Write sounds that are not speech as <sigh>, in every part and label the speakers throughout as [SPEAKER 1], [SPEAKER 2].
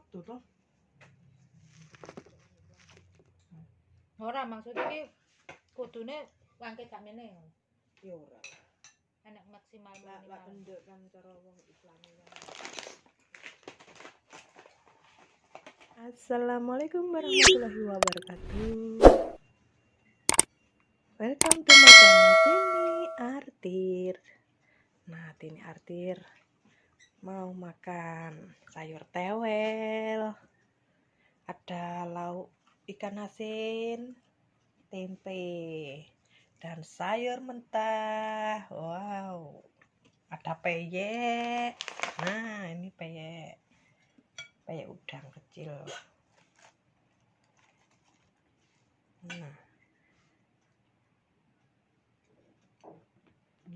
[SPEAKER 1] waktu toh.
[SPEAKER 2] Ora maksudnya iki kudune wangke sakmene
[SPEAKER 1] ya ora.
[SPEAKER 2] Enak maksimal
[SPEAKER 1] lah lah kendek kan cara wong islami kan. Assalamualaikum warahmatullahi wabarakatuh. Welcome to my channel Tini Artir. Nah Tini Artir Mau makan sayur tewel Ada lauk ikan asin Tempe Dan sayur mentah. Wow Ada peyek. Nah ini peyek. Peyek udang kecil. Nah.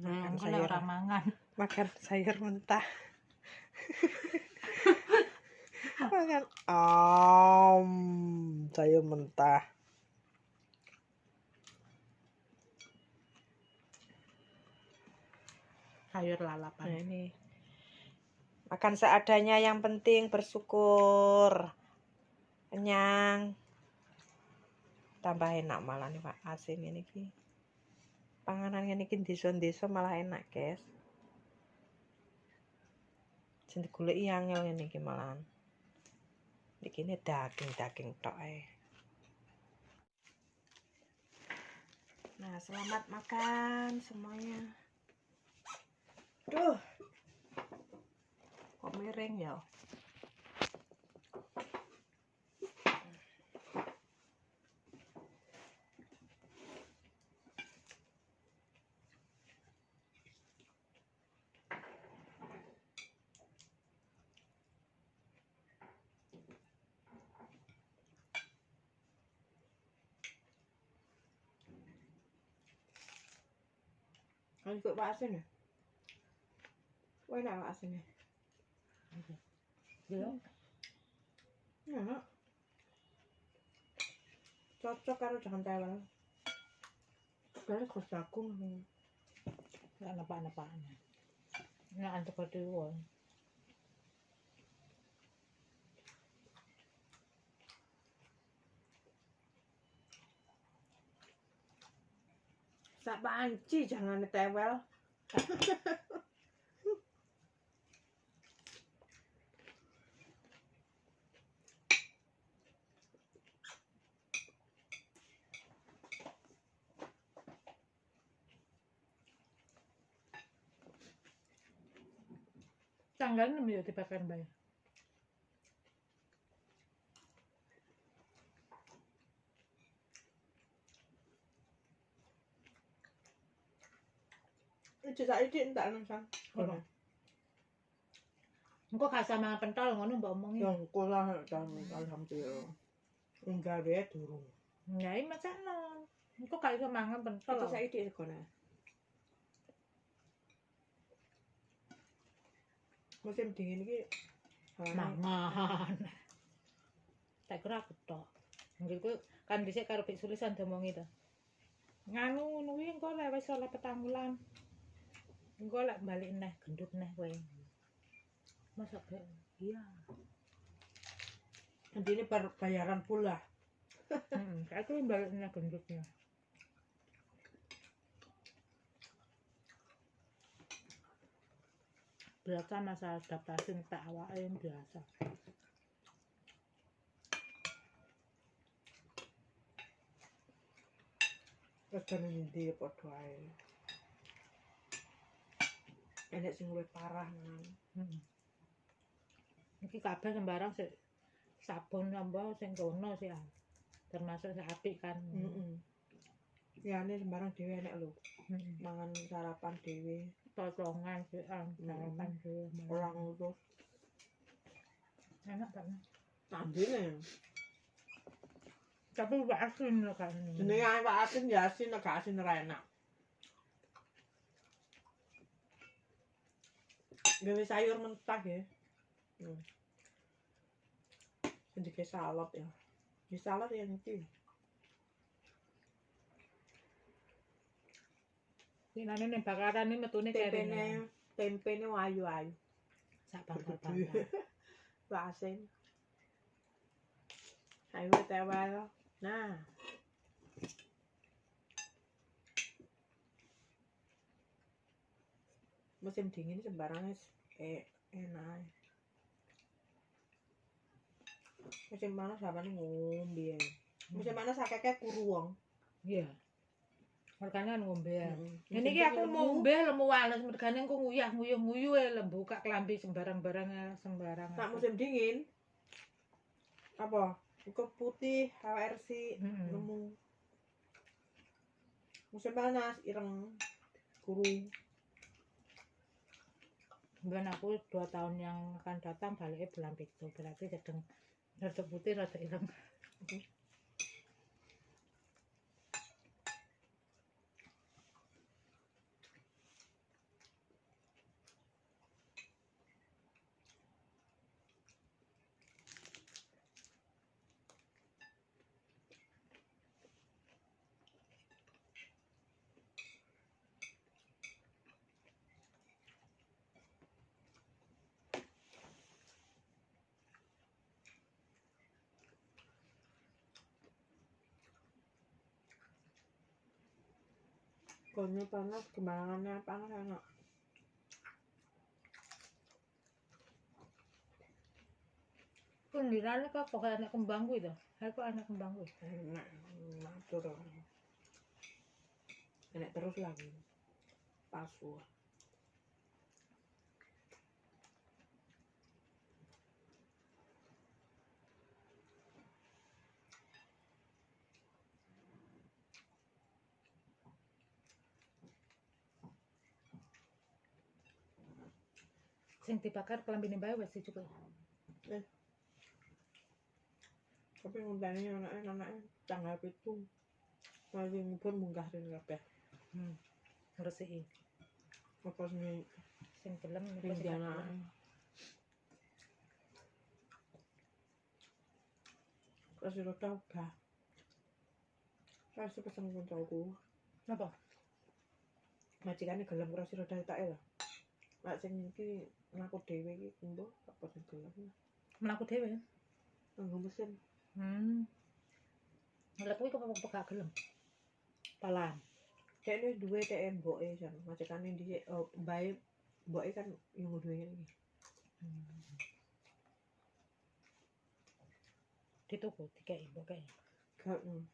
[SPEAKER 2] Nah
[SPEAKER 1] makan sayur.
[SPEAKER 2] mangan
[SPEAKER 1] makan sayur mentah makan om sayur mentah.
[SPEAKER 2] Sayur
[SPEAKER 1] nah
[SPEAKER 2] lalapan
[SPEAKER 1] ini. Makan seadanya yang penting bersyukur. Kenyang. Tambah enak malah nih pak. Asin ini ki. Panganan ini ki desa-desa malah enak guys sing digoleki angel ngene iki malahan iki ini daging-daging tok ae nah selamat makan semuanya Duh. Kok miring ya? Anh cự bã xem này. Quay nào bã xem này.
[SPEAKER 2] Dưới
[SPEAKER 1] không? Nhìn đó Cho, cho cá rô chẳng
[SPEAKER 2] tay vào Cái này khổ xà cung.
[SPEAKER 1] Nó ăn là Sak panci jangan tewel.
[SPEAKER 2] Tanggal 6 ya dipakai bayar.
[SPEAKER 1] Itu saiki entak nang sang.
[SPEAKER 2] Ono. Engko gak sama pentol ngono mbak omongi.
[SPEAKER 1] Ya kula dan alhamdulillah. Enggak deh durung.
[SPEAKER 2] Ya iki macam Engko gak iso mangan pentol.
[SPEAKER 1] Itu saiki segone. Musim dingin iki
[SPEAKER 2] mangan. Tak kira aku tok. Engko kan dhisik karo Bik Sulisan diomongi to. Nganu ngono kuwi engko lek wis oleh petang wulan. Engko lek balik neh gendut neh kowe. Masa gak? Iya.
[SPEAKER 1] Nanti ini bayaran pula.
[SPEAKER 2] Heeh, aku balik neh gendutnya. Biasa masa adaptasi tak awake yang biasa.
[SPEAKER 1] Kadang ndi padha ae. Enek sing luwih parah nang.
[SPEAKER 2] Hmm. Iki kabeh sembarang sik sabun namba sing kono sih ah. Termasuk sing apik kan.
[SPEAKER 1] Heeh. Ya ini sembarang dhewe enek lho.
[SPEAKER 2] Heeh.
[SPEAKER 1] Mangan sarapan dhewe,
[SPEAKER 2] Potongan sih ah, sarapan dhewe.
[SPEAKER 1] ora ngurus.
[SPEAKER 2] enak kan.
[SPEAKER 1] Tandine.
[SPEAKER 2] Tapi asin lho kan.
[SPEAKER 1] Jenenge ae Pak Asin ya asin gak asin ora enak. Gawe sayur mentah ya. Hmm. Sedikit salad ya. Di salad ya iki.
[SPEAKER 2] Dinane ning bakaran ini metune keringan.
[SPEAKER 1] Tempene tempene ayu-ayu.
[SPEAKER 2] Sak bakal-bakal. <laughs>
[SPEAKER 1] Pak Asin. Ayo tewel. Nah. Musim dingin sembarangnya eh enak. Musim panas apa nih ngombe. Musim panas akeh kuru wong.
[SPEAKER 2] Iya. Mergane kan ngombe ya.
[SPEAKER 1] Heeh.
[SPEAKER 2] Ini ki aku ngombe lemu wales mergane aku nguyah nguyuh nguyuh lembu buka kelambi sembarang-barang sembarang.
[SPEAKER 1] Nak musim dingin apa? Iku putih, HRC,
[SPEAKER 2] Mm-mm.
[SPEAKER 1] nemu. Musim panas ireng kuru.
[SPEAKER 2] Dan aku dua tahun yang akan datang baliknya bulan itu berarti sedang rada putih rada ireng.
[SPEAKER 1] Konya panas, kembangannya panas enak.
[SPEAKER 2] Kundirane kok kok anak kembang kuwi to. Aku anak kembang kuwi.
[SPEAKER 1] Enak, matur. Enak terus lagi. Pasu.
[SPEAKER 2] Sing dibakar kelambine bae wis cukup.
[SPEAKER 1] Tapi nguntani anaknya, anaknya tanggal itu. Lagi pun munggah dan kabeh.
[SPEAKER 2] Hmm. Ngresiki.
[SPEAKER 1] Apa sih
[SPEAKER 2] Sing gelem apa
[SPEAKER 1] Sing
[SPEAKER 2] sing gak
[SPEAKER 1] anak. Kasih roda uga. Kasih pesen kuncoku.
[SPEAKER 2] Napa?
[SPEAKER 1] Majikane gelem kurasi roda tak ya. Lah sing iki mlaku dhewe iki kumpul apa sing dolan?
[SPEAKER 2] Mlaku dhewe.
[SPEAKER 1] Nggo mesin.
[SPEAKER 2] Hmm. Mlaku kuwi kok pe gelem. Palan.
[SPEAKER 1] Cek ne duwe teh mboke jan macetane dhisik oh, bae mboke kan yo duwe iki.
[SPEAKER 2] Hmm. Dituku dikai mboke.
[SPEAKER 1] Gak. Hmm.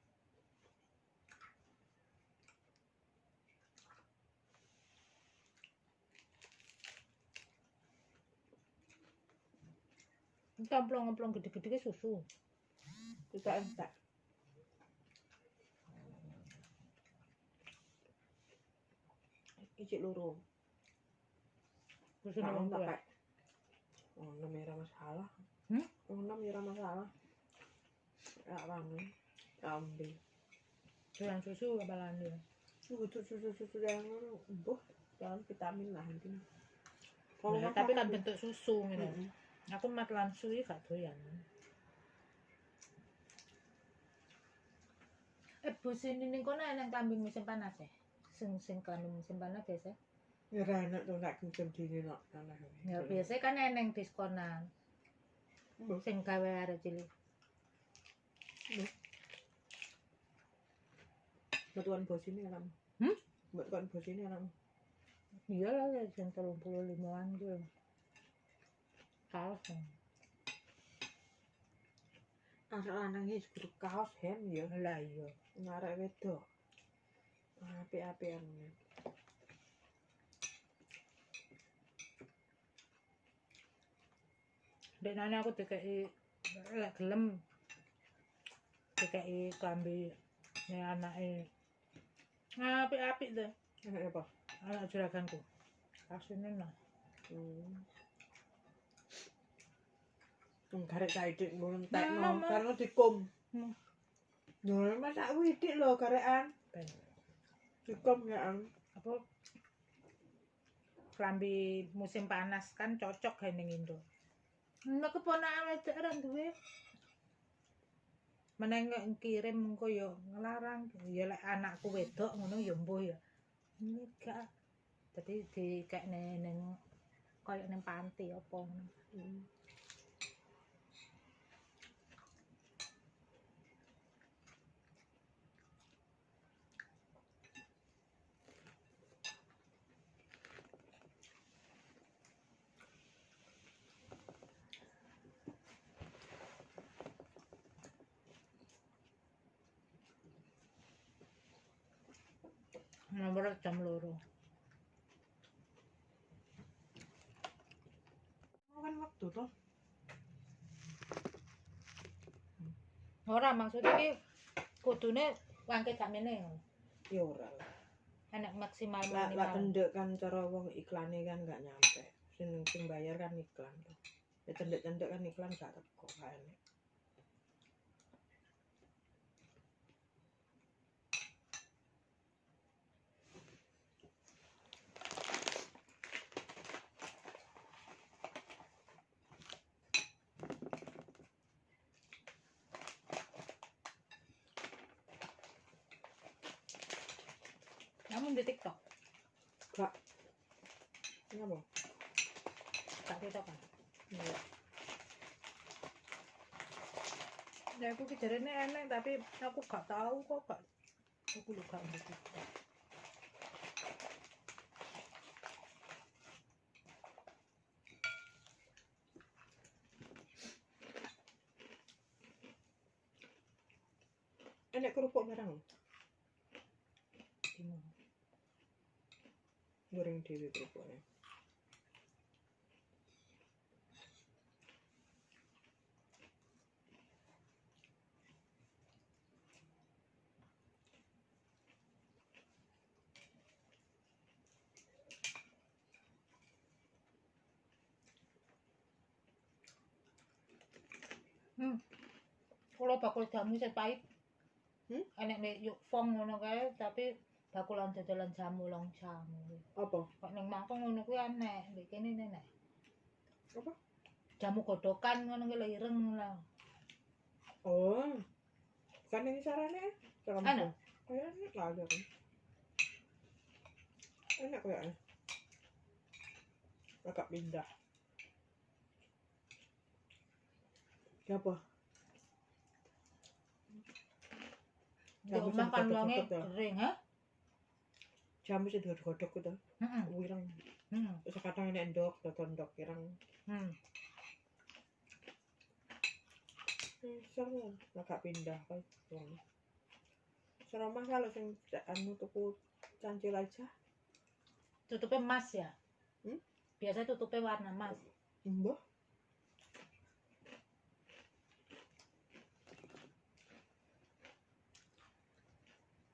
[SPEAKER 1] Mm.
[SPEAKER 2] Kamplong-kamplong gede-gede susu.
[SPEAKER 1] Kita entek. Iki loro.
[SPEAKER 2] Susu nang
[SPEAKER 1] tak. Oh, ya ora masalah.
[SPEAKER 2] Hmm?
[SPEAKER 1] Oh, enam ya ora masalah. Ya wangi. Ambil.
[SPEAKER 2] Doyan susu apalan ya.
[SPEAKER 1] Susu susu susu yang buh dalam vitamin lah ini.
[SPEAKER 2] Nah, tapi kan bentuk susu. Aku mat lan suwi gak doyan. Eh, Bu sini ning kono eneng kambing musim panas ya. Sing sing kambing musim panas biasa.
[SPEAKER 1] Ya ora enak tuh nak musim dingin nak tanah.
[SPEAKER 2] Ya biasa kan eneng diskonan. Sing gawe arek cilik.
[SPEAKER 1] Batuan bos ini alam.
[SPEAKER 2] Hmm?
[SPEAKER 1] Batuan bos ini alam.
[SPEAKER 2] Iya lah ya jam 35-an gitu. Kaos.
[SPEAKER 1] Anak lanang iki guru kaos hem ya.
[SPEAKER 2] Lah iya.
[SPEAKER 1] Ngarek wedok. Api-apian.
[SPEAKER 2] Dek nane aku dikei lek gelem dikei klambi ne anake. Ngapik-apik tuh
[SPEAKER 1] Enak apa?
[SPEAKER 2] anak juraganku. Asline nah.
[SPEAKER 1] Hmm. Garek saidik ngono
[SPEAKER 2] Mama.
[SPEAKER 1] karena dikum.
[SPEAKER 2] Hmm.
[SPEAKER 1] Yo masak widik lho garekan. Dikum ya an.
[SPEAKER 2] Apa klambi musim panas kan cocok kayak ning Indo. Nek keponakan wedok ora duwe. Meneng kirim engko yo ngelarang ya lek anakku wedok ngono ya mbuh ya. Ini gak dadi dikekne ning koyo ning panti apa ngono. Nomor jam loro.
[SPEAKER 1] Kan waktu tuh
[SPEAKER 2] ora maksudnya ki kudune wangke jamene ngono.
[SPEAKER 1] ya ora lah.
[SPEAKER 2] Enak maksimal
[SPEAKER 1] lah lah cendek kan cara wong iklane kan nggak nyampe. Sing sing bayar kan iklan tuh ya cendek cendek kan iklan gak teko kan
[SPEAKER 2] namun di TikTok.
[SPEAKER 1] Gak kenapa
[SPEAKER 2] gak TikTok kan
[SPEAKER 1] Iya.
[SPEAKER 2] ya aku kejarnya enak tapi aku gak tahu kok gak aku lupa di TikTok
[SPEAKER 1] goreng dewi kerupuknya
[SPEAKER 2] hmm kalau bakul jamu saya pahit
[SPEAKER 1] Hmm?
[SPEAKER 2] enak nih yuk fong ngono kae tapi bakulan jajalan jamu long jamu.
[SPEAKER 1] Apa?
[SPEAKER 2] Kok ning mangkok ngono kuwi aneh ndek kene nenek.
[SPEAKER 1] Apa?
[SPEAKER 2] Jamu godokan ngono kuwi lho ireng lah
[SPEAKER 1] oh. Bukan ini caranya cara
[SPEAKER 2] Anu?
[SPEAKER 1] kayak enak lah ada kan enak kayaknya agak pindah. Apa?
[SPEAKER 2] Di
[SPEAKER 1] Jamu
[SPEAKER 2] omah kan wonge
[SPEAKER 1] ya?
[SPEAKER 2] kering ha
[SPEAKER 1] jamu sih dua godok gitu
[SPEAKER 2] heeh
[SPEAKER 1] wirang terus kadang ini endok dodon endok wirang
[SPEAKER 2] hmm
[SPEAKER 1] Hmm, seru agak pindah kan seromah kalau sing anu tuku cancil aja.
[SPEAKER 2] Tutupnya emas ya?
[SPEAKER 1] Hmm?
[SPEAKER 2] biasa tutupnya warna emas.
[SPEAKER 1] Mbah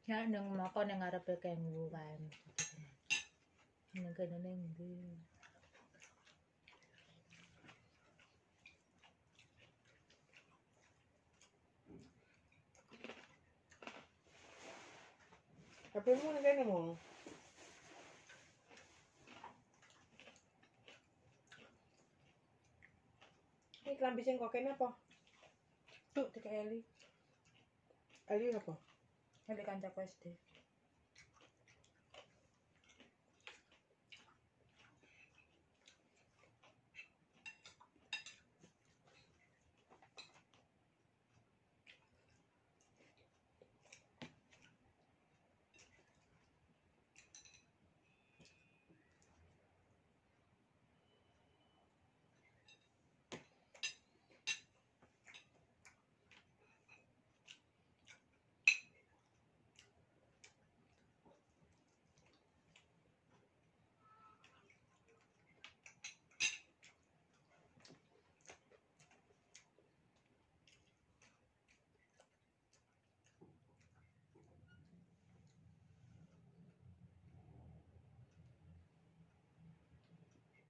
[SPEAKER 2] ya nang mako nang ngarepe kenggu kan. Nang kene ning ndi
[SPEAKER 1] tapi mau nih kayaknya mau ini kelambi sing kokain apa?
[SPEAKER 2] Tuh tiga Eli.
[SPEAKER 1] Ali apa
[SPEAKER 2] Halika, andiyan ka este.